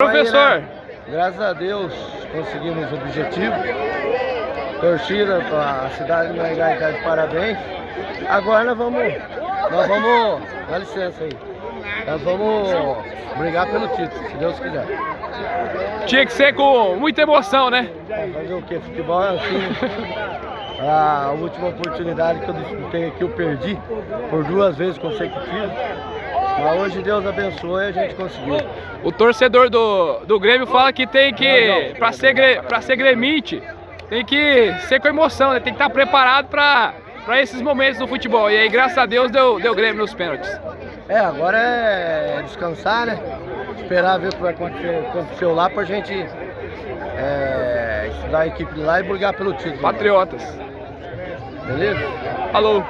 Professor, né? Graças a Deus conseguimos o objetivo. Torcida, a cidade de Maringá está de parabéns. Agora nós vamos, nós vamos, dá licença aí, nós vamos brigar pelo título, se Deus quiser. tinha que ser com muita emoção, né? Fazer o que? Futebol é assim. A última oportunidade que eu disputei aqui eu perdi por duas vezes consecutivas. Mas hoje Deus abençoou e a gente conseguiu. O torcedor do, do Grêmio fala que tem que, pra ser, pra ser gremite, tem que ser com emoção, né? Tem que estar preparado pra, pra esses momentos do futebol. E aí, graças a Deus, deu, deu Grêmio nos pênaltis. É, agora é descansar, né? Esperar ver o que vai acontecer, aconteceu lá pra gente é, estudar a equipe lá e brigar pelo título. Patriotas. Beleza? Falou.